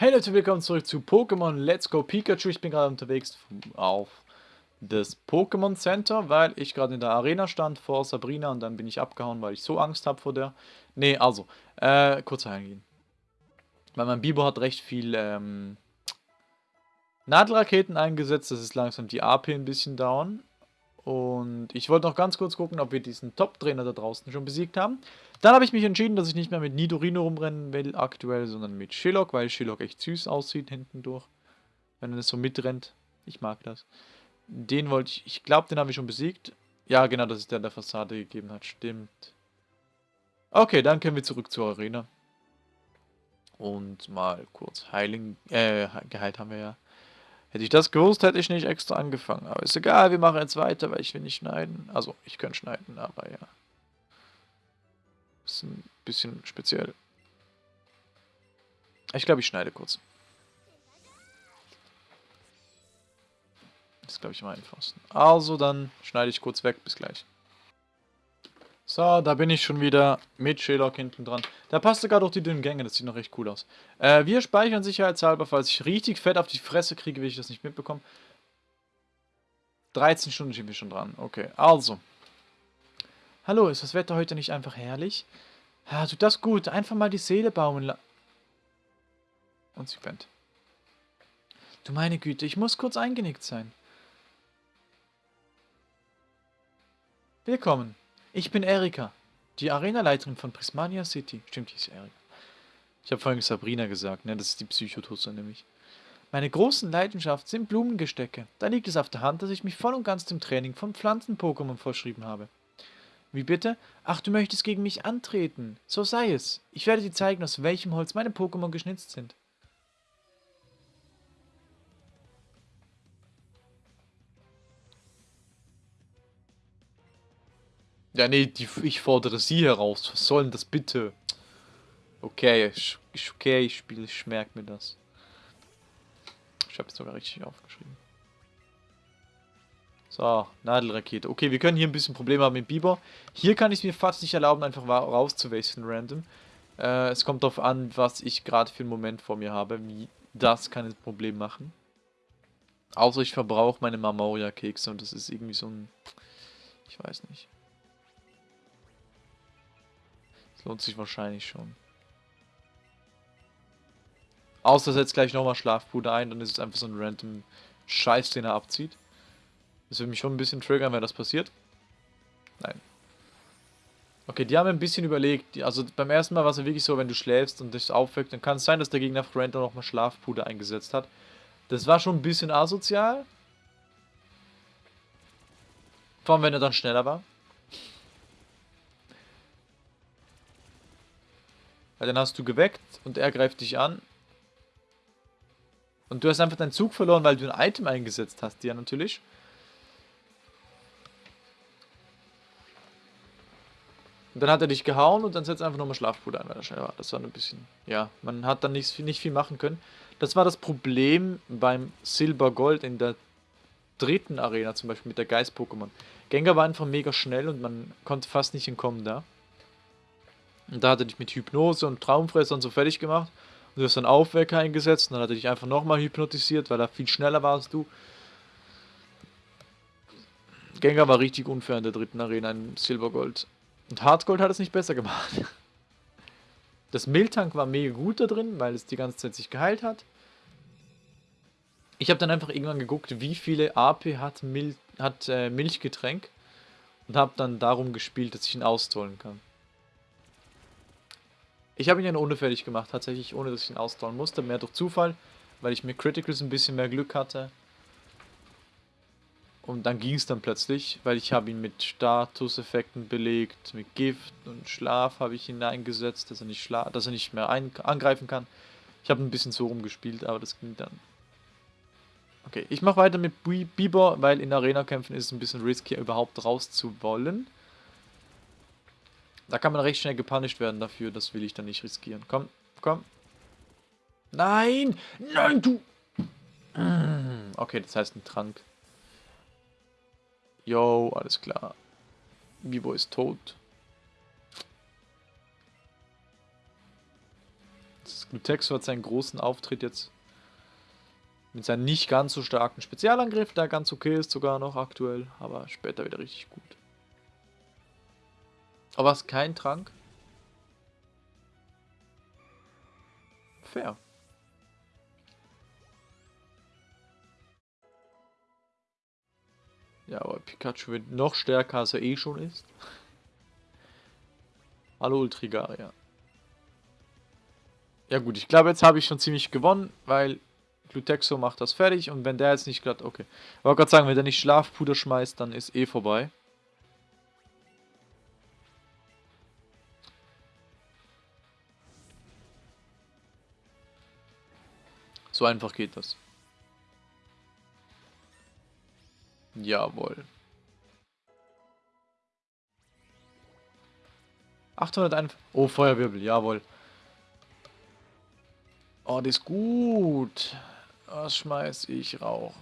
Hey Leute, willkommen zurück zu Pokémon Let's Go Pikachu. Ich bin gerade unterwegs auf das Pokémon Center, weil ich gerade in der Arena stand vor Sabrina und dann bin ich abgehauen, weil ich so Angst habe vor der. Ne, also, äh, kurz eingehen. Weil mein Bibo hat recht viel, ähm, Nadelraketen eingesetzt, das ist langsam die AP ein bisschen down. Und ich wollte noch ganz kurz gucken, ob wir diesen Top-Trainer da draußen schon besiegt haben. Dann habe ich mich entschieden, dass ich nicht mehr mit Nidorino rumrennen will aktuell, sondern mit Shillock, weil Shillock echt süß aussieht hinten durch. Wenn er so mitrennt. Ich mag das. Den wollte ich, ich glaube, den habe ich schon besiegt. Ja, genau, das ist der, der Fassade gegeben hat. Stimmt. Okay, dann können wir zurück zur Arena. Und mal kurz heilen, äh, geheilt haben wir ja. Hätte ich das gewusst, hätte ich nicht extra angefangen. Aber ist egal, wir machen jetzt weiter, weil ich will nicht schneiden. Also, ich könnte schneiden, aber ja. Ist ein bisschen speziell. Ich glaube, ich schneide kurz. Das ist, glaube ich, am einfachsten. Also, dann schneide ich kurz weg. Bis gleich. So, da bin ich schon wieder mit Sherlock hinten dran. Da passt sogar durch die dünnen Gänge, das sieht noch recht cool aus. Äh, wir speichern sicherheitshalber, falls ich richtig fett auf die Fresse kriege, will ich das nicht mitbekommen. 13 Stunden sind wir schon dran. Okay, also. Hallo, ist das Wetter heute nicht einfach herrlich? Ja, tut das gut. Einfach mal die Seele baumen la... Und sie pennt. Du meine Güte, ich muss kurz eingenickt sein. Willkommen. Ich bin Erika, die Arenaleiterin von Prismania City. Stimmt, die ist Erika. Ich habe vorhin Sabrina gesagt, ne? Das ist die Psychotusse nämlich. Meine großen Leidenschaft sind Blumengestecke. Da liegt es auf der Hand, dass ich mich voll und ganz dem Training von Pflanzen-Pokémon verschrieben habe. Wie bitte? Ach, du möchtest gegen mich antreten. So sei es. Ich werde dir zeigen, aus welchem Holz meine Pokémon geschnitzt sind. Ja, nee, die, ich fordere sie heraus. Was soll denn das bitte? Okay, ist okay, ich spiele, ich merke mir das. Ich habe es sogar richtig aufgeschrieben. So, Nadelrakete. Okay, wir können hier ein bisschen Probleme haben mit Biber. Hier kann ich es mir fast nicht erlauben, einfach rauszuwechseln random. Äh, es kommt darauf an, was ich gerade für einen Moment vor mir habe. Wie das kann ein Problem machen. Außer ich verbrauche meine Marmoria-Kekse und das ist irgendwie so ein... Ich weiß nicht. Lohnt sich wahrscheinlich schon. Außer setzt gleich nochmal Schlafpuder ein, dann ist es einfach so ein random Scheiß, den er abzieht. Das würde mich schon ein bisschen triggern, wenn das passiert. Nein. Okay, die haben ein bisschen überlegt. Also beim ersten Mal war es ja wirklich so, wenn du schläfst und dich aufweckt, dann kann es sein, dass der Gegner Random nochmal Schlafpuder eingesetzt hat. Das war schon ein bisschen asozial. Vor allem, wenn er dann schneller war. Weil dann hast du geweckt und er greift dich an. Und du hast einfach deinen Zug verloren, weil du ein Item eingesetzt hast, ja natürlich. Und dann hat er dich gehauen und dann setzt einfach nochmal Schlafpuder ein, weil er schnell war. Das war ein bisschen, ja, man hat dann nicht, nicht viel machen können. Das war das Problem beim Silber Gold in der dritten Arena, zum Beispiel mit der Geist-Pokémon. Gengar war einfach mega schnell und man konnte fast nicht entkommen da. Und da hat er dich mit Hypnose und Traumfressern so fertig gemacht. Und du hast dann Aufwecker eingesetzt und dann hat er dich einfach nochmal hypnotisiert, weil er viel schneller war als du. Gengar war richtig unfair in der dritten Arena in Silbergold. Und Hardgold hat es nicht besser gemacht. Das Miltank war mega gut da drin, weil es die ganze Zeit sich geheilt hat. Ich habe dann einfach irgendwann geguckt, wie viele AP hat, Mil hat äh, Milchgetränk. Und habe dann darum gespielt, dass ich ihn austollen kann. Ich habe ihn ja ohne fertig gemacht, tatsächlich, ohne dass ich ihn ausdauern musste. Mehr durch Zufall, weil ich mit Criticals ein bisschen mehr Glück hatte. Und dann ging es dann plötzlich, weil ich habe ihn mit Statuseffekten belegt, mit Gift und Schlaf habe ich ihn eingesetzt, dass er nicht, schla dass er nicht mehr angreifen kann. Ich habe ein bisschen so rumgespielt, aber das ging dann. Okay, ich mache weiter mit Bieber, weil in Arena-Kämpfen ist es ein bisschen risky, überhaupt raus zu wollen. Da kann man recht schnell gepunished werden dafür. Das will ich dann nicht riskieren. Komm, komm. Nein! Nein, du! Mm, okay, das heißt ein Trank. Yo, alles klar. Bibo ist tot. Glutexo hat seinen großen Auftritt jetzt mit seinem nicht ganz so starken Spezialangriff, der ganz okay ist sogar noch aktuell, aber später wieder richtig gut. Aber was, kein Trank? Fair. Ja, aber Pikachu wird noch stärker, als er eh schon ist. Hallo Ultrigaria. Ja gut, ich glaube, jetzt habe ich schon ziemlich gewonnen, weil Glutexo macht das fertig und wenn der jetzt nicht glatt, okay. Wollte gerade sagen, wenn der nicht Schlafpuder schmeißt, dann ist eh vorbei. So einfach geht das. Jawohl. 801. Oh, Feuerwirbel, jawohl. Oh, das ist gut. Was schmeiß ich rauf?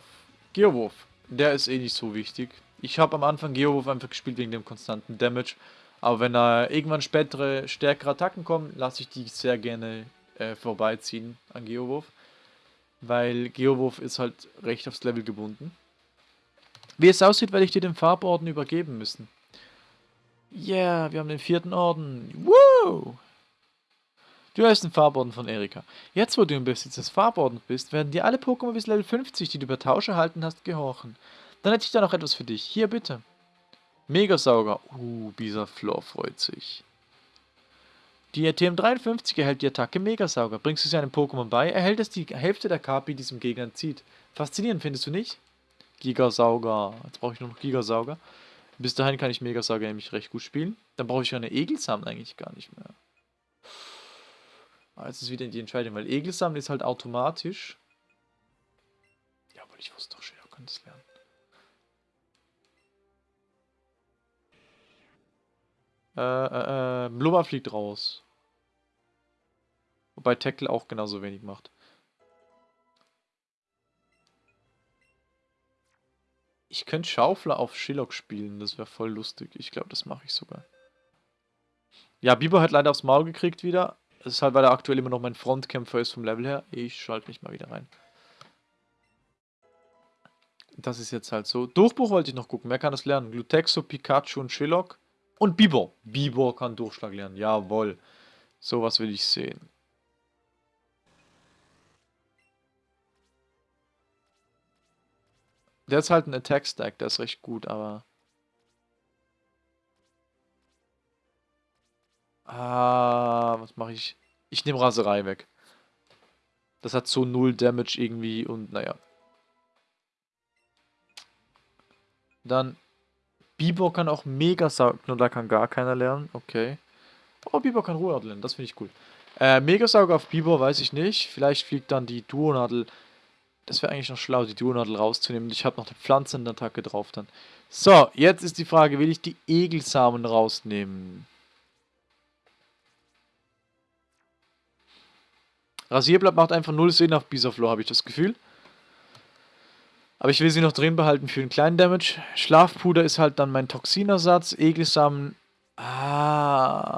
Geowurf. Der ist eh nicht so wichtig. Ich habe am Anfang Geowurf einfach gespielt wegen dem konstanten Damage. Aber wenn da irgendwann spätere, stärkere Attacken kommen, lasse ich die sehr gerne äh, vorbeiziehen an Geowurf. Weil Geowurf ist halt recht aufs Level gebunden. Wie es aussieht, werde ich dir den Farborden übergeben müssen. Yeah, wir haben den vierten Orden. Woo! Du hast den Farborden von Erika. Jetzt, wo du im Besitz des Farbordens bist, werden dir alle Pokémon bis Level 50, die du über Tausch erhalten hast, gehorchen. Dann hätte ich da noch etwas für dich. Hier, bitte. Megasauger. Uh, Bisaflor freut sich. Die TM53 erhält die Attacke Megasauger. Bringst du sie einem Pokémon bei, erhält es die Hälfte der KP, die diesem Gegner zieht. Faszinierend, findest du nicht? Gigasauger. Jetzt brauche ich nur noch Gigasauger. Bis dahin kann ich Megasauger nämlich recht gut spielen. Dann brauche ich eine Egelsamen eigentlich gar nicht mehr. Ah, jetzt ist wieder die Entscheidung, weil Egelsamen ist halt automatisch. Ja, aber ich wusste doch schon, er könnte es lernen. Äh, äh, äh, Blubber fliegt raus. Wobei Tackle auch genauso wenig macht. Ich könnte Schaufler auf Shillock spielen, das wäre voll lustig. Ich glaube, das mache ich sogar. Ja, Biber hat leider aufs Maul gekriegt wieder. Das ist halt, weil er aktuell immer noch mein Frontkämpfer ist vom Level her. Ich schalte mich mal wieder rein. Das ist jetzt halt so. Durchbruch wollte ich noch gucken. Wer kann das lernen? Glutexo, Pikachu und Shillock. Und Bibor. Bibor kann Durchschlag lernen. Jawohl. Sowas will ich sehen. Der ist halt ein Attack-Stack. Der ist recht gut, aber... Ah, was mache ich? Ich nehme Raserei weg. Das hat so null Damage irgendwie und naja. Dann Bibor kann auch mega saugen, nur da kann gar keiner lernen. Okay. Oh, Bibor kann Ruhrnadel lernen, das finde ich cool. Äh, Megasauger auf Bibor weiß ich nicht. Vielleicht fliegt dann die Duonadel. Das wäre eigentlich noch schlau, die Duonadel rauszunehmen. Ich habe noch eine Pflanzenattacke drauf dann. So, jetzt ist die Frage, will ich die Egelsamen rausnehmen? Rasierblatt macht einfach null Sinn auf Bisaflor, habe ich das Gefühl. Aber ich will sie noch drin behalten für einen kleinen Damage. Schlafpuder ist halt dann mein Toxinersatz. Egelsamen. Ah.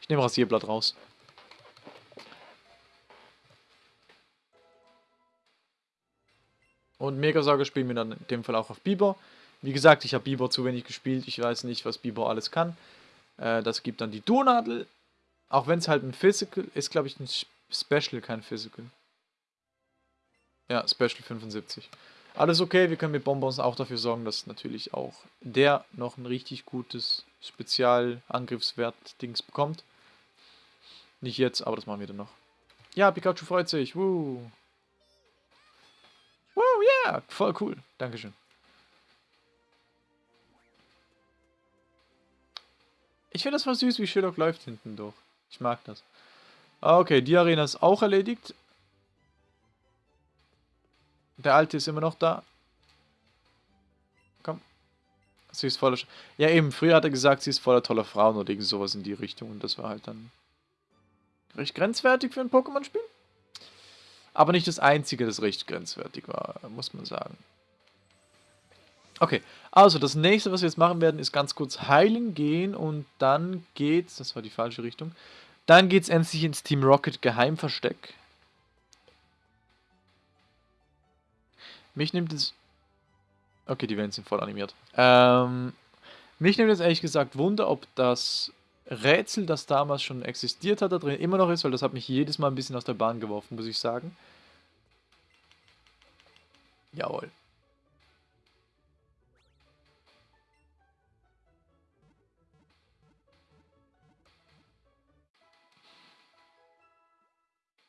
Ich nehme Rasierblatt raus. Und Megasauger spielen wir dann in dem Fall auch auf Bieber. Wie gesagt, ich habe Bieber zu wenig gespielt. Ich weiß nicht, was Bieber alles kann. Äh, das gibt dann die Donadel. Auch wenn es halt ein Physical ist, glaube ich, ein Special, kein Physical. Ja, Special 75. Alles okay, wir können mit Bonbons auch dafür sorgen, dass natürlich auch der noch ein richtig gutes Spezialangriffswert-Dings bekommt. Nicht jetzt, aber das machen wir dann noch. Ja, Pikachu freut sich. Woo. Woo, yeah. Voll cool. Dankeschön. Ich finde das voll süß, wie Shillock läuft hinten durch. Ich mag das. Ah, okay, die Arena ist auch erledigt. Der alte ist immer noch da. Komm. Sie ist voller... Sch ja eben, früher hat er gesagt, sie ist voller toller Frauen oder irgend sowas in die Richtung. Und das war halt dann recht grenzwertig für ein Pokémon-Spiel. Aber nicht das einzige, das recht grenzwertig war, muss man sagen. Okay, also das nächste, was wir jetzt machen werden, ist ganz kurz heilen gehen und dann geht's, das war die falsche Richtung, dann geht's endlich ins Team Rocket Geheimversteck. Mich nimmt es... Okay, die Wellen sind voll animiert. Ähm, mich nimmt jetzt ehrlich gesagt Wunder, ob das Rätsel, das damals schon existiert hat, da drin immer noch ist, weil das hat mich jedes Mal ein bisschen aus der Bahn geworfen, muss ich sagen. Jawohl.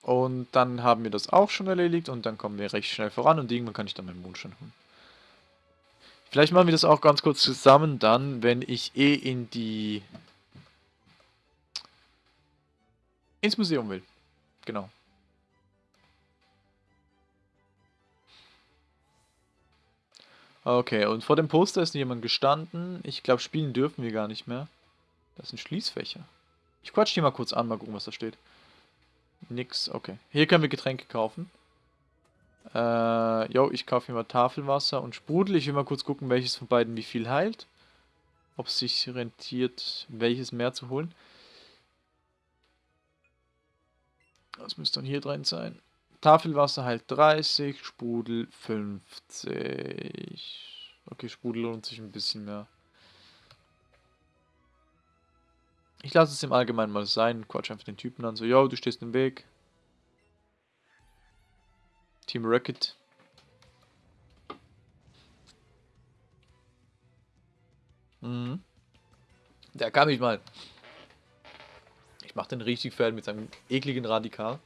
Und dann haben wir das auch schon erledigt und dann kommen wir recht schnell voran und irgendwann kann ich dann meinen Mondstein holen. Vielleicht machen wir das auch ganz kurz zusammen dann, wenn ich eh in die... ins Museum will. Genau. Okay, und vor dem Poster ist jemand gestanden. Ich glaube, spielen dürfen wir gar nicht mehr. Das sind Schließfächer. Ich quatsch die mal kurz an, mal gucken, was da steht. Nix, okay. Hier können wir Getränke kaufen. Äh, jo, ich kaufe mir mal Tafelwasser und Sprudel. Ich will mal kurz gucken, welches von beiden wie viel heilt. Ob es sich rentiert, welches mehr zu holen. Das müsste dann hier drin sein. Tafelwasser heilt 30, Sprudel 50. Okay, Sprudel lohnt sich ein bisschen mehr. Ich lasse es im Allgemeinen mal sein. Quatsch einfach den Typen an. So, yo, du stehst im Weg. Team Rocket. Mhm. Der kann mich mal. Ich mach den richtig fertig mit seinem ekligen Radikal.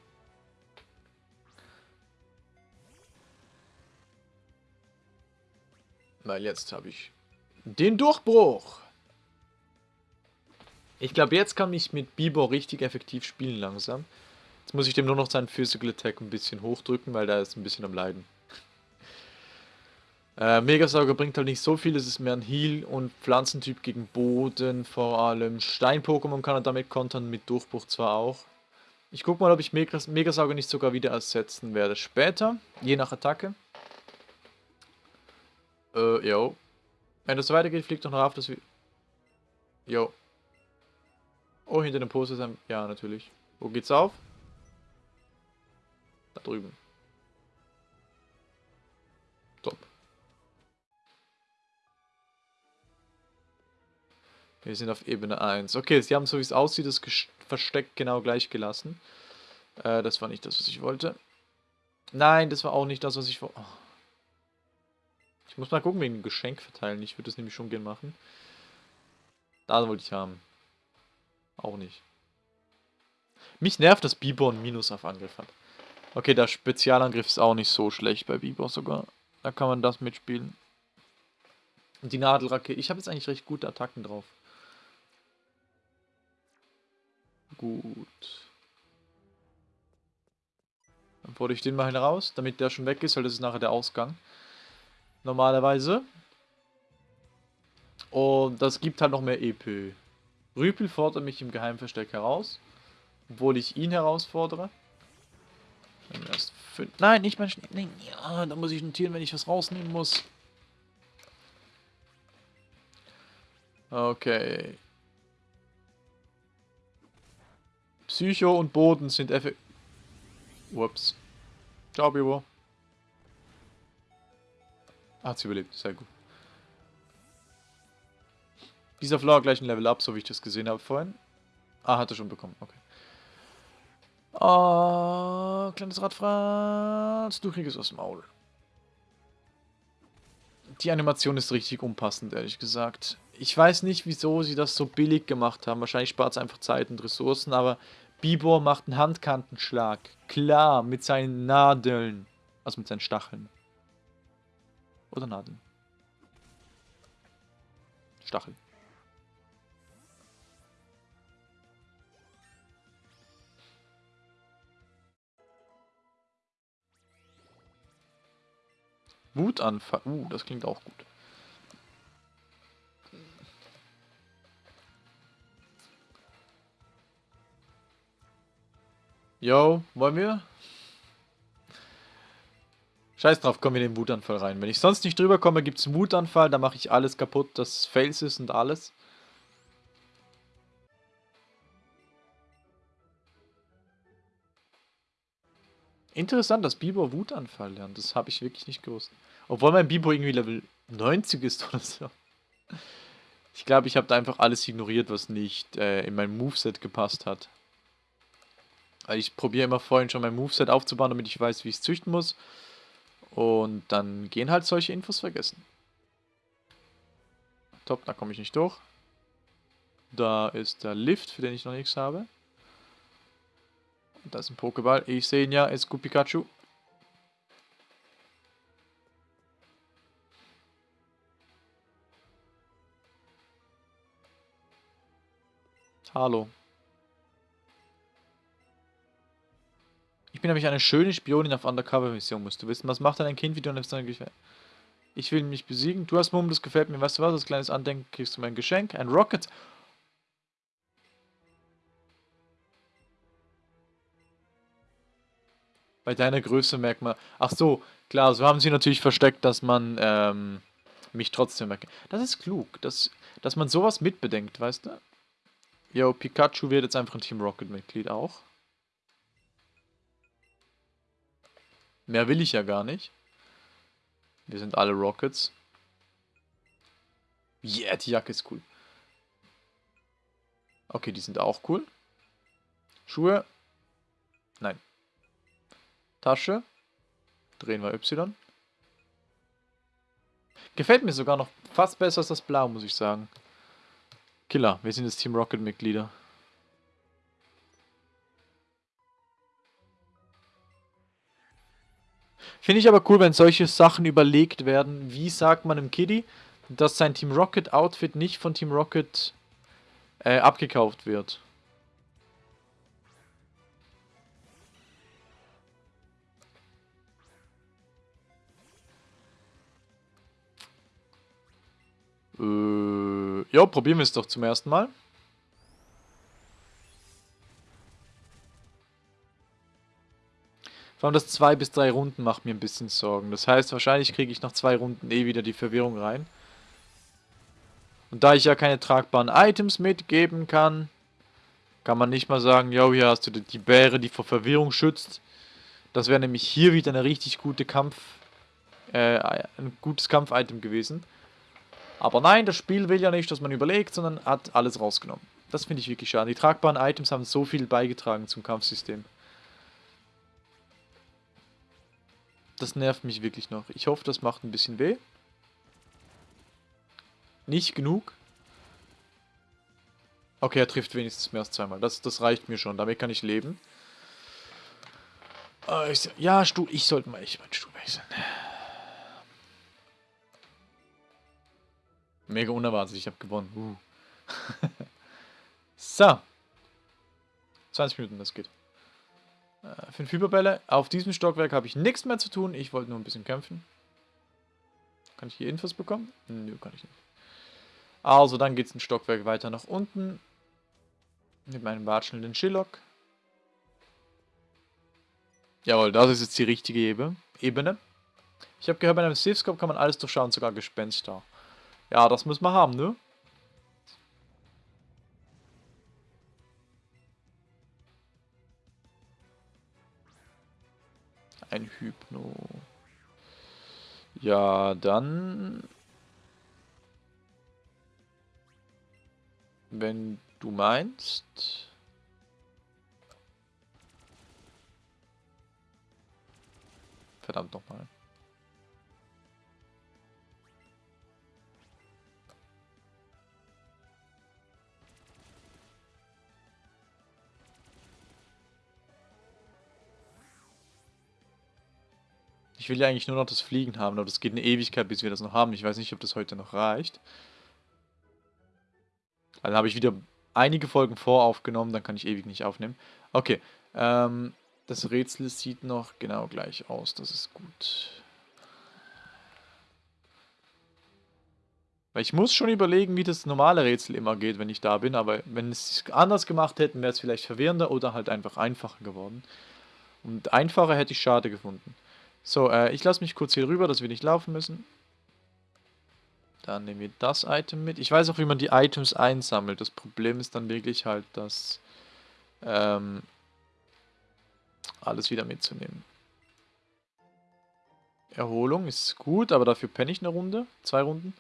Weil jetzt habe ich den Durchbruch. Ich glaube, jetzt kann ich mit Bibor richtig effektiv spielen langsam. Jetzt muss ich dem nur noch seinen Physical Attack ein bisschen hochdrücken, weil der ist ein bisschen am Leiden. Äh, Megasauger bringt halt nicht so viel, es ist mehr ein Heal und Pflanzentyp gegen Boden, vor allem Stein-Pokémon kann er damit kontern, mit Durchbruch zwar auch. Ich guck mal, ob ich Megas Megasauger nicht sogar wieder ersetzen werde. Später, je nach Attacke. Äh, jo. Wenn das so weitergeht, fliegt doch noch auf, dass wir... Jo, Oh, hinter dem Poster ist ein... Ja, natürlich. Wo geht's auf? Da drüben. Top. Wir sind auf Ebene 1. Okay, sie haben so wie es aussieht, das Versteck genau gleich gelassen. Äh, das war nicht das, was ich wollte. Nein, das war auch nicht das, was ich... Oh. Ich muss mal gucken wegen dem Geschenk verteilen. Ich würde das nämlich schon gern machen. Da wollte ich haben. Auch nicht. Mich nervt, dass Bibor ein Minus auf Angriff hat. Okay, der Spezialangriff ist auch nicht so schlecht bei Bibor sogar. Da kann man das mitspielen. Und die Nadelrakete. Ich habe jetzt eigentlich recht gute Attacken drauf. Gut. Dann fordere ich den mal heraus, damit der schon weg ist, weil das ist nachher der Ausgang. Normalerweise. Und das gibt halt noch mehr EP. Rüpel fordert mich im Geheimversteck heraus, obwohl ich ihn herausfordere. Nein, nicht mein Schnee. Nein, ja, da muss ich notieren, wenn ich was rausnehmen muss. Okay. Psycho und Boden sind effektiv... Ups. Ciao, Bibo. Hat sie überlebt, sehr gut. Dieser Flower gleich ein Level up, so wie ich das gesehen habe vorhin. Ah, hat er schon bekommen, okay. Oh, kleines Radfratz, du kriegst aus dem Maul. Die Animation ist richtig unpassend, ehrlich gesagt. Ich weiß nicht, wieso sie das so billig gemacht haben. Wahrscheinlich spart es einfach Zeit und Ressourcen, aber Bibor macht einen Handkantenschlag. Klar, mit seinen Nadeln. Also mit seinen Stacheln. Oder Nadeln. Stacheln. Wutanfall. Uh, das klingt auch gut. Yo, wollen wir? Scheiß drauf, kommen wir in den Wutanfall rein. Wenn ich sonst nicht drüber komme, gibt es einen Wutanfall, dann mache ich alles kaputt, das Fails ist und alles. Interessant, dass Bibo Wutanfall lernt. Das habe ich wirklich nicht gewusst. Obwohl mein Bibo irgendwie Level 90 ist oder so. Ich glaube, ich habe da einfach alles ignoriert, was nicht äh, in mein Moveset gepasst hat. Weil ich probiere immer vorhin schon mein Moveset aufzubauen, damit ich weiß, wie ich es züchten muss. Und dann gehen halt solche Infos vergessen. Top, da komme ich nicht durch. Da ist der Lift, für den ich noch nichts habe. Und da ist ein Pokéball. Ich sehe ihn ja, ist Pikachu. Hallo. Ich bin nämlich eine schöne Spionin auf Undercover-Mission, musst du wissen. Was macht denn ein Kind, wie du seine Gefährte? Ich will mich besiegen. Du hast Mumm, das gefällt mir. Weißt du was? Als kleines Andenken kriegst du mein Geschenk. Ein Rocket. Bei deiner Größe merkt man... Ach so, klar, so haben sie natürlich versteckt, dass man ähm, mich trotzdem erkennt. Das ist klug, dass, dass man sowas mitbedenkt, weißt du? Jo, Pikachu wird jetzt einfach ein Team Rocket-Mitglied auch. Mehr will ich ja gar nicht. Wir sind alle Rockets. Yeah, die Jacke ist cool. Okay, die sind auch cool. Schuhe. Tasche. Drehen wir Y. Gefällt mir sogar noch fast besser als das Blau, muss ich sagen. Killer, wir sind das Team Rocket-Mitglieder. Finde ich aber cool, wenn solche Sachen überlegt werden. Wie sagt man im Kiddie, dass sein Team Rocket Outfit nicht von Team Rocket äh, abgekauft wird. Äh, ja, probieren wir es doch zum ersten Mal. Vor allem das zwei bis drei Runden macht mir ein bisschen Sorgen. Das heißt, wahrscheinlich kriege ich nach zwei Runden eh wieder die Verwirrung rein. Und da ich ja keine tragbaren Items mitgeben kann, kann man nicht mal sagen, jo, hier hast du die Bäre, die vor Verwirrung schützt. Das wäre nämlich hier wieder eine richtig gute Kampf, äh, ein gutes Kampf-Item gewesen. Aber nein, das Spiel will ja nicht, dass man überlegt, sondern hat alles rausgenommen. Das finde ich wirklich schade. Die tragbaren Items haben so viel beigetragen zum Kampfsystem. Das nervt mich wirklich noch. Ich hoffe, das macht ein bisschen weh. Nicht genug. Okay, er trifft wenigstens mehr als zweimal. Das, das reicht mir schon. Damit kann ich leben. Äh, ja, Stuhl. Ich sollte mal echt meinen Stuhl wechseln. Mega unerwartet. Ich habe gewonnen. Uh. so. 20 Minuten, das geht. Äh, fünf Hyperbälle. Auf diesem Stockwerk habe ich nichts mehr zu tun. Ich wollte nur ein bisschen kämpfen. Kann ich hier Infos bekommen? Nö, kann ich nicht. Also, dann geht es ein Stockwerk weiter nach unten. Mit meinem watschelnden Schillock. Jawohl, das ist jetzt die richtige Ebene. Ich habe gehört, bei einem Safescope kann man alles durchschauen, sogar Gespenster. Ja, das muss man haben, ne? Ein Hypno. Ja, dann... Wenn du meinst... Verdammt nochmal. Ich will ja eigentlich nur noch das Fliegen haben, aber das geht eine Ewigkeit, bis wir das noch haben. Ich weiß nicht, ob das heute noch reicht. Dann habe ich wieder einige Folgen voraufgenommen, dann kann ich ewig nicht aufnehmen. Okay, ähm, das Rätsel sieht noch genau gleich aus, das ist gut. Weil ich muss schon überlegen, wie das normale Rätsel immer geht, wenn ich da bin, aber wenn es anders gemacht hätten, wäre es vielleicht verwirrender oder halt einfach einfacher geworden. Und einfacher hätte ich schade gefunden. So, äh, ich lasse mich kurz hier rüber, dass wir nicht laufen müssen. Dann nehmen wir das Item mit. Ich weiß auch, wie man die Items einsammelt. Das Problem ist dann wirklich halt, dass ähm, alles wieder mitzunehmen. Erholung ist gut, aber dafür penne ich eine Runde. Zwei Runden.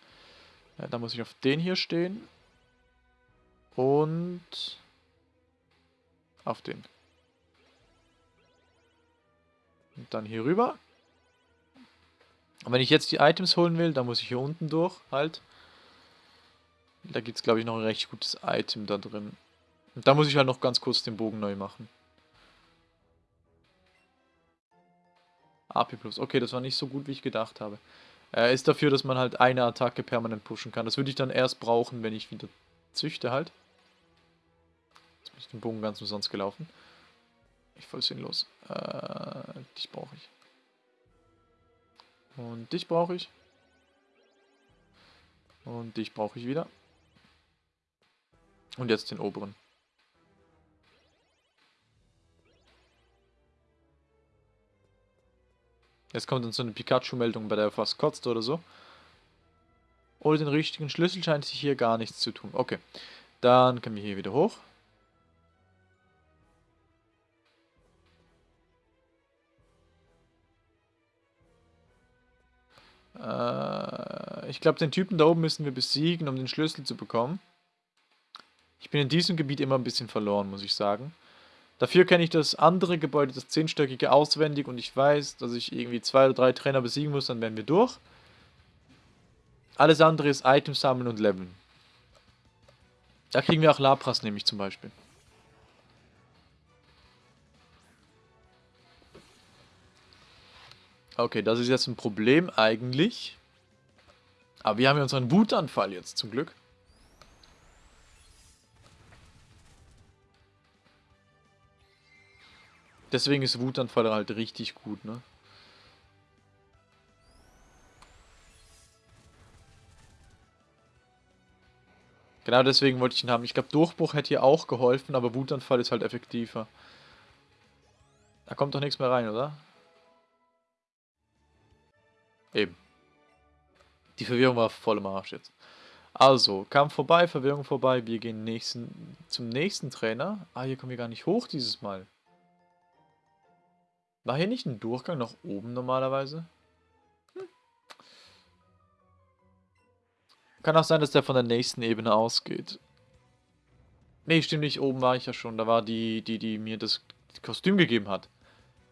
Ja, da muss ich auf den hier stehen. Und auf den. Und dann hier rüber. Und wenn ich jetzt die Items holen will, dann muss ich hier unten durch, halt. Da gibt es, glaube ich, noch ein recht gutes Item da drin. Und da muss ich halt noch ganz kurz den Bogen neu machen. AP Plus. Okay, das war nicht so gut, wie ich gedacht habe. Er ist dafür, dass man halt eine Attacke permanent pushen kann. Das würde ich dann erst brauchen, wenn ich wieder züchte halt. Jetzt bin ich den Bogen ganz umsonst gelaufen. Ich voll sinnlos. Äh, dich brauche ich. Und dich brauche ich. Und dich brauche ich wieder. Und jetzt den oberen. Jetzt kommt dann so eine Pikachu-Meldung, bei der er fast kotzt oder so. Ohne den richtigen Schlüssel scheint sich hier gar nichts zu tun. Okay, dann können wir hier wieder hoch. Äh, ich glaube, den Typen da oben müssen wir besiegen, um den Schlüssel zu bekommen. Ich bin in diesem Gebiet immer ein bisschen verloren, muss ich sagen. Dafür kenne ich das andere Gebäude, das zehnstöckige, auswendig und ich weiß, dass ich irgendwie zwei oder drei Trainer besiegen muss, dann werden wir durch. Alles andere ist Items sammeln und leveln. Da kriegen wir auch Lapras nämlich zum Beispiel. Okay, das ist jetzt ein Problem eigentlich. Aber wir haben ja unseren Wutanfall jetzt zum Glück. Deswegen ist Wutanfall halt richtig gut, ne? Genau deswegen wollte ich ihn haben. Ich glaube, Durchbruch hätte hier auch geholfen, aber Wutanfall ist halt effektiver. Da kommt doch nichts mehr rein, oder? Eben. Die Verwirrung war voll im Arsch jetzt. Also, Kampf vorbei, Verwirrung vorbei. Wir gehen nächsten, zum nächsten Trainer. Ah, hier kommen wir gar nicht hoch dieses Mal. War hier nicht ein Durchgang nach oben normalerweise? Hm. Kann auch sein, dass der von der nächsten Ebene ausgeht. Nee, stimmt nicht. Oben war ich ja schon. Da war die, die, die mir das Kostüm gegeben hat.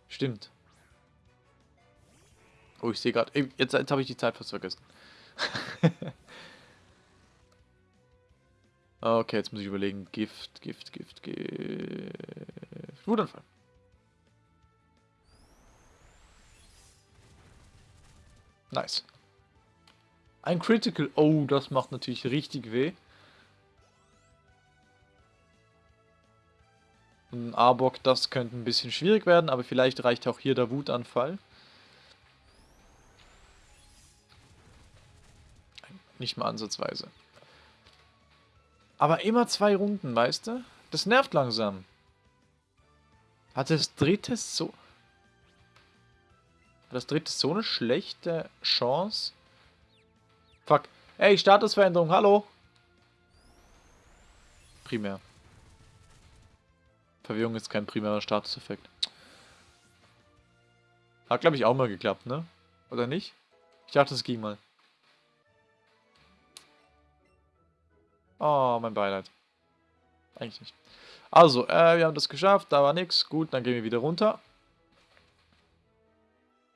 Stimmt. Oh, ich sehe gerade. Jetzt, jetzt habe ich die Zeit fast vergessen. okay, jetzt muss ich überlegen. Gift, Gift, Gift, Gift. Wutanfall. Nice. Ein Critical. Oh, das macht natürlich richtig weh. Ein Arbok, das könnte ein bisschen schwierig werden, aber vielleicht reicht auch hier der Wutanfall. Nicht mal ansatzweise. Aber immer zwei Runden, weißt du? Das nervt langsam. Hat das dritte so... Das dritte so eine schlechte Chance? Fuck. Ey, Statusveränderung, hallo? Primär. Verwirrung ist kein primärer Statuseffekt. Hat, glaube ich, auch mal geklappt, ne? Oder nicht? Ich dachte, es ging mal. Oh, mein Beileid. Eigentlich nicht. Also, äh, wir haben das geschafft, da war nichts. Gut, dann gehen wir wieder runter.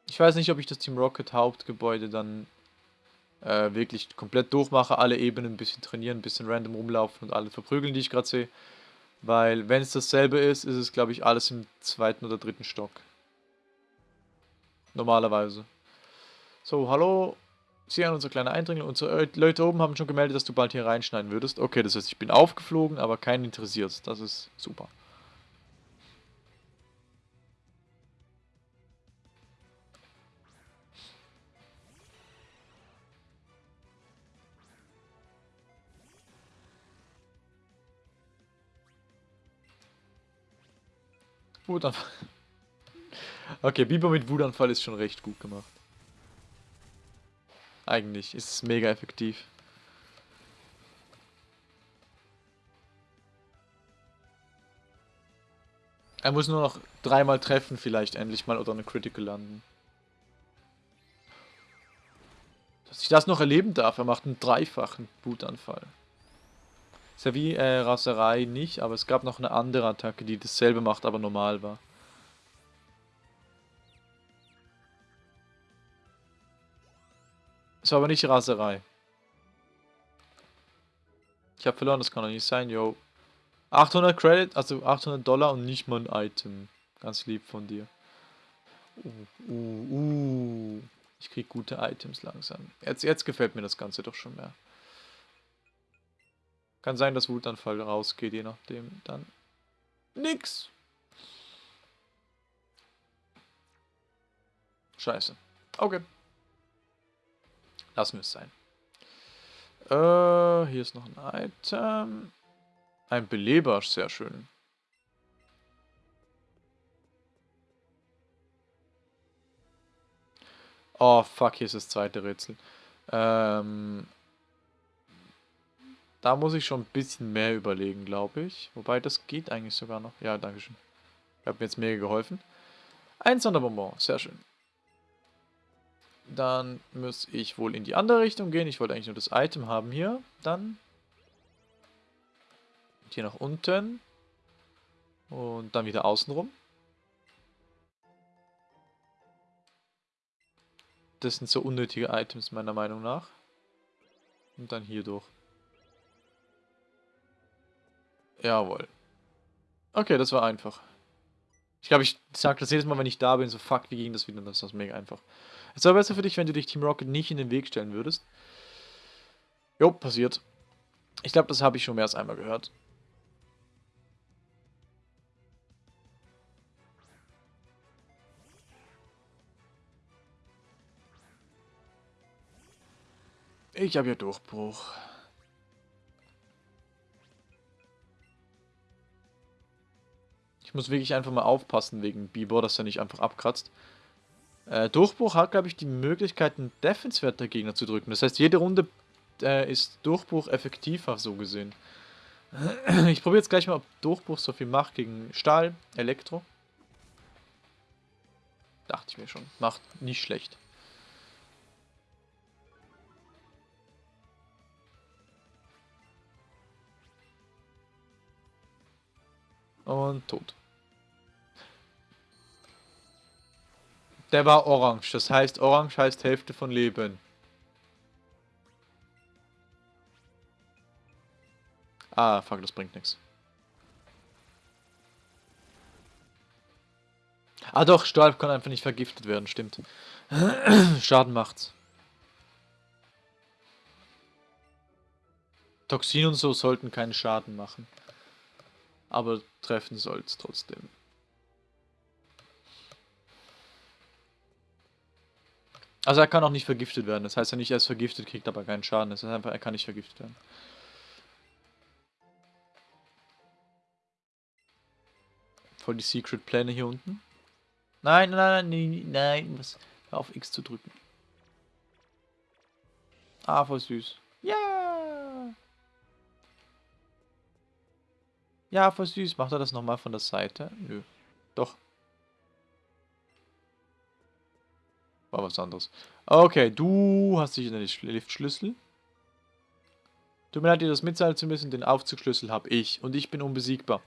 Ich weiß nicht, ob ich das Team Rocket Hauptgebäude dann äh, wirklich komplett durchmache, alle Ebenen ein bisschen trainieren, ein bisschen random rumlaufen und alle verprügeln, die ich gerade sehe. Weil, wenn es dasselbe ist, ist es, glaube ich, alles im zweiten oder dritten Stock. Normalerweise. So, hallo. Sie an unser kleiner Eindringling. Unsere Leute oben haben schon gemeldet, dass du bald hier reinschneiden würdest. Okay, das heißt, ich bin aufgeflogen, aber keinen interessiert. Das ist super. Wutanfall. Okay, Biber mit Wutanfall ist schon recht gut gemacht. Eigentlich ist es mega effektiv. Er muss nur noch dreimal treffen vielleicht endlich mal oder eine Critical landen. Dass ich das noch erleben darf, er macht einen dreifachen Wutanfall. Ist ja wie äh, Raserei nicht, aber es gab noch eine andere Attacke, die dasselbe macht, aber normal war. War aber nicht Raserei. Ich habe verloren, das kann doch nicht sein, yo. 800 Credit, also 800 Dollar und nicht mal ein Item. Ganz lieb von dir. Uh, uh, uh. Ich krieg gute Items langsam. Jetzt, jetzt gefällt mir das Ganze doch schon mehr. Kann sein, dass Wutanfall rausgeht, je nachdem. Dann nix. Scheiße. Okay. Lassen wir es sein. Äh, hier ist noch ein Item. Ein Beleber, sehr schön. Oh, fuck, hier ist das zweite Rätsel. Ähm, da muss ich schon ein bisschen mehr überlegen, glaube ich. Wobei, das geht eigentlich sogar noch. Ja, danke schön. Hat mir jetzt mega geholfen. Ein Sonderbonbon, sehr schön. Dann muss ich wohl in die andere Richtung gehen. Ich wollte eigentlich nur das Item haben hier. Dann hier nach unten. Und dann wieder außenrum. Das sind so unnötige Items meiner Meinung nach. Und dann hier durch. Jawohl. Okay, das war einfach. Ich glaube, ich sage das jedes Mal, wenn ich da bin, so fuck, wie ging das wieder? Das ist mega einfach. Es wäre besser für dich, wenn du dich Team Rocket nicht in den Weg stellen würdest. Jo, passiert. Ich glaube, das habe ich schon mehr als einmal gehört. Ich habe ja Durchbruch. Ich muss wirklich einfach mal aufpassen wegen Bibor, dass er nicht einfach abkratzt. Äh, Durchbruch hat, glaube ich, die Möglichkeit, einen Defense-Wert der Gegner zu drücken. Das heißt, jede Runde äh, ist Durchbruch effektiver, so gesehen. Ich probiere jetzt gleich mal, ob Durchbruch so viel macht gegen Stahl, Elektro. Dachte ich mir schon. Macht nicht schlecht. Und tot. Der war orange. Das heißt, orange heißt Hälfte von Leben. Ah, fuck, das bringt nichts. Ah doch, Stahl kann einfach nicht vergiftet werden, stimmt. Schaden macht's. Toxin und so sollten keinen Schaden machen aber treffen soll es trotzdem. Also er kann auch nicht vergiftet werden. Das heißt, er nicht erst vergiftet, kriegt aber keinen Schaden. Das heißt einfach, er kann nicht vergiftet werden. Voll die Secret-Pläne hier unten. Nein, nein, nein, nein, nein. Was? Hör auf X zu drücken. Ah, voll süß. Ja! Yeah. Ja, voll süß. Macht er das nochmal von der Seite? Nö. Doch. War was anderes. Okay, du hast dich in den Liftschlüssel. Tut mir leid, dir das mitteilen zu müssen. Den Aufzugschlüssel habe ich. Und ich bin unbesiegbar.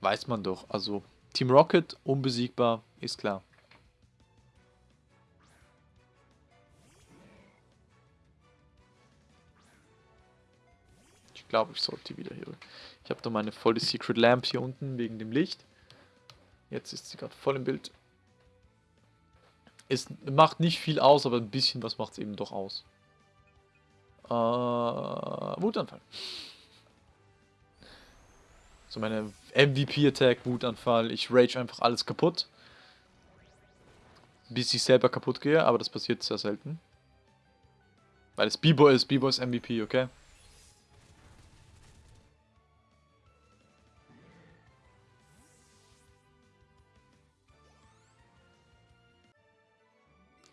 Weiß man doch. Also, Team Rocket unbesiegbar, ist klar. glaube, ich sollte wieder hier. Ich habe da meine volle Secret Lamp hier unten wegen dem Licht. Jetzt ist sie gerade voll im Bild. Es macht nicht viel aus, aber ein bisschen was macht es eben doch aus. Äh, Wutanfall. So meine MVP-Attack, Wutanfall. Ich rage einfach alles kaputt. Bis ich selber kaputt gehe, aber das passiert sehr selten. Weil es Bibo ist. Bibo ist MVP, okay?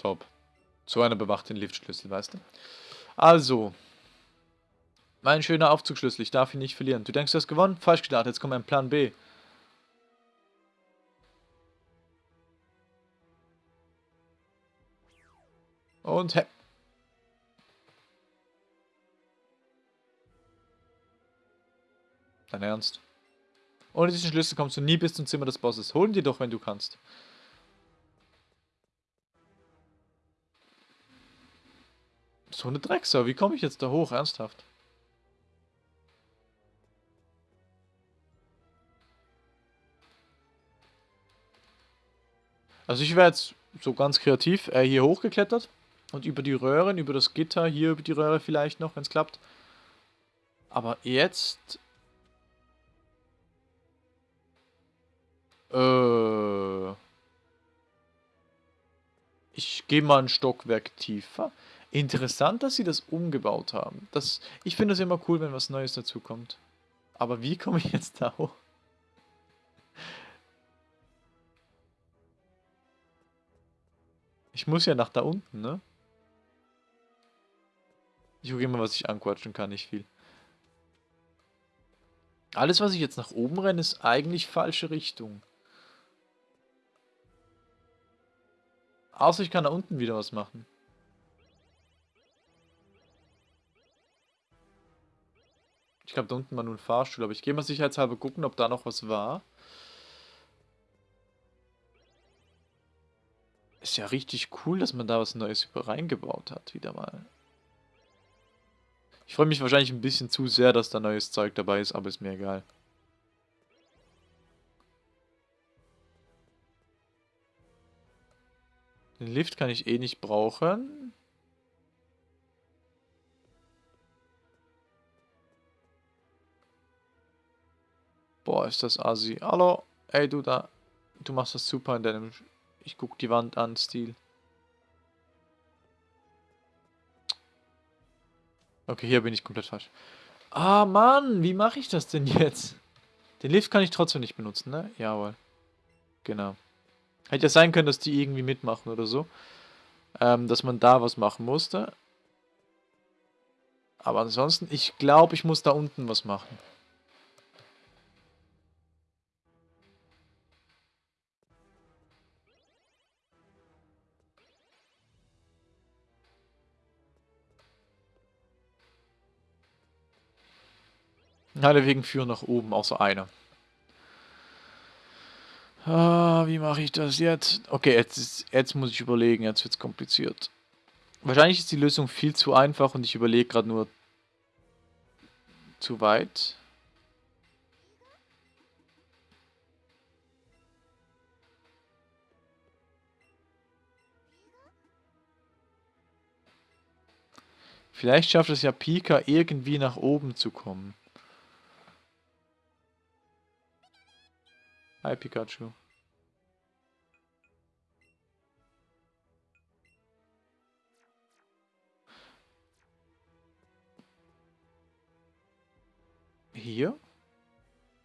Top. So einer bewacht den Liftschlüssel, weißt du? Also. Mein schöner Aufzugschlüssel, ich darf ihn nicht verlieren. Du denkst, du hast gewonnen? Falsch gedacht, jetzt kommt ein Plan B. Und he Dein Ernst? Ohne diesen Schlüssel kommst du nie bis zum Zimmer des Bosses. Holen dir doch, wenn du kannst. So eine Drecksau. Wie komme ich jetzt da hoch? Ernsthaft? Also ich wäre jetzt so ganz kreativ äh, hier hochgeklettert und über die Röhren, über das Gitter, hier über die Röhre vielleicht noch, wenn es klappt. Aber jetzt... Äh... Ich gehe mal ein Stockwerk tiefer. Interessant, dass sie das umgebaut haben. Das, ich finde es immer cool, wenn was Neues dazukommt. Aber wie komme ich jetzt da hoch? Ich muss ja nach da unten, ne? Ich gucke immer, was ich anquatschen kann, nicht viel. Alles, was ich jetzt nach oben renne, ist eigentlich falsche Richtung. Außer ich kann da unten wieder was machen. Ich glaube, da unten war nur ein Fahrstuhl, aber ich gehe mal sicherheitshalber gucken, ob da noch was war. Ist ja richtig cool, dass man da was Neues reingebaut hat, wieder mal. Ich freue mich wahrscheinlich ein bisschen zu sehr, dass da neues Zeug dabei ist, aber ist mir egal. Den Lift kann ich eh nicht brauchen. Boah, ist das assi. Hallo, ey du da. Du machst das super in deinem... Ich guck die Wand an, Stil. Okay, hier bin ich komplett falsch. Ah, Mann, wie mache ich das denn jetzt? Den Lift kann ich trotzdem nicht benutzen, ne? Jawohl. Genau. Hätte ja sein können, dass die irgendwie mitmachen oder so. Ähm, dass man da was machen musste. Aber ansonsten, ich glaube, ich muss da unten was machen. Alle Wegen führen nach oben, außer einer. Ah, wie mache ich das jetzt? Okay, jetzt, ist, jetzt muss ich überlegen, jetzt wird es kompliziert. Wahrscheinlich ist die Lösung viel zu einfach und ich überlege gerade nur zu weit. Vielleicht schafft es ja Pika irgendwie nach oben zu kommen. Hi Pikachu. Hier?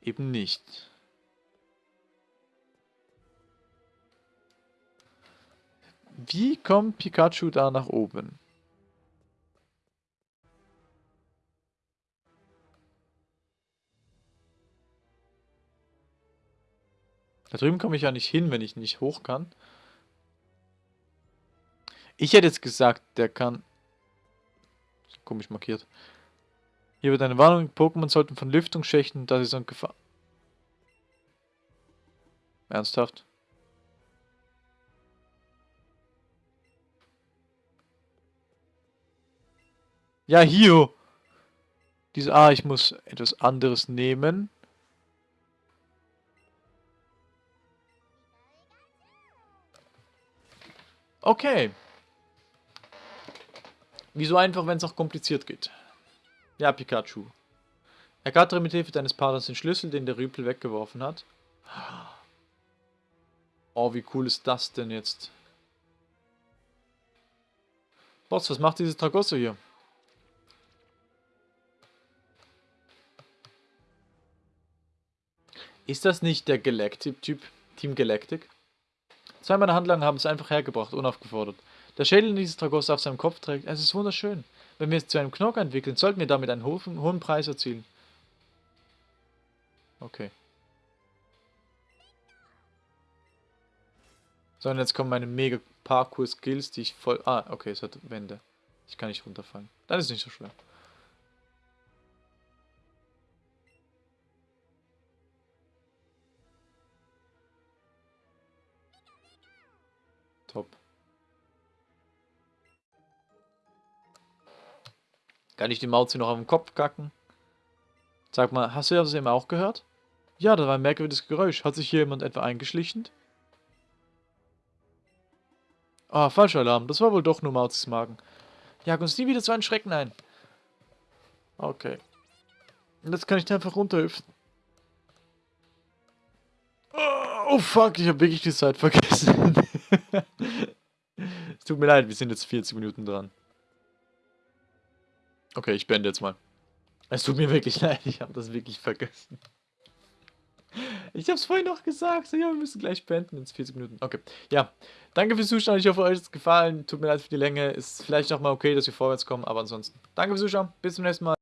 Eben nicht. Wie kommt Pikachu da nach oben? Da drüben komme ich ja nicht hin, wenn ich nicht hoch kann. Ich hätte jetzt gesagt, der kann... Komisch markiert. Hier wird eine Warnung, Pokémon sollten von Lüftungsschächten, das ist ein Gefahr... Ernsthaft? Ja, hier! Diese, ah, ich muss etwas anderes nehmen. Okay. Wieso einfach, wenn es auch kompliziert geht? Ja, Pikachu. Ergattere mit Hilfe deines Partners den Schlüssel, den der Rüpel weggeworfen hat. Oh, wie cool ist das denn jetzt? Boss, was macht dieses Tragosso hier? Ist das nicht der Galactic-Typ? Team Galactic? Zwei meiner Handlanger haben es einfach hergebracht, unaufgefordert. Der Schädel, den dieses Tragoster auf seinem Kopf trägt, es ist wunderschön. Wenn wir es zu einem Knock entwickeln, sollten wir damit einen hohen, hohen Preis erzielen. Okay. So, und jetzt kommen meine mega Parkour-Skills, die ich voll... Ah, okay, es hat Wände. Ich kann nicht runterfallen. Das ist nicht so schwer. Kann ich die Mauzi noch auf den Kopf kacken? Sag mal, hast du das eben auch gehört? Ja, da war ein merkwürdiges Geräusch. Hat sich hier jemand etwa eingeschlichen? Ah, falscher Alarm. Das war wohl doch nur Mauzis Magen. Jag uns nie wieder so einen Schrecken ein. Okay. Und jetzt kann ich da einfach runterhüpfen. Oh fuck, ich habe wirklich die Zeit vergessen. es tut mir leid, wir sind jetzt 40 Minuten dran. Okay, ich beende jetzt mal. Es tut mir wirklich leid, ich habe das wirklich vergessen. Ich habe es vorhin noch gesagt. So, ja, wir müssen gleich beenden. in 40 Minuten. Okay. Ja. Danke fürs Zuschauen. Ich hoffe, euch hat es gefallen. Tut mir leid für die Länge. Ist vielleicht noch mal okay, dass wir vorwärts kommen. Aber ansonsten. Danke fürs Zuschauen. Bis zum nächsten Mal.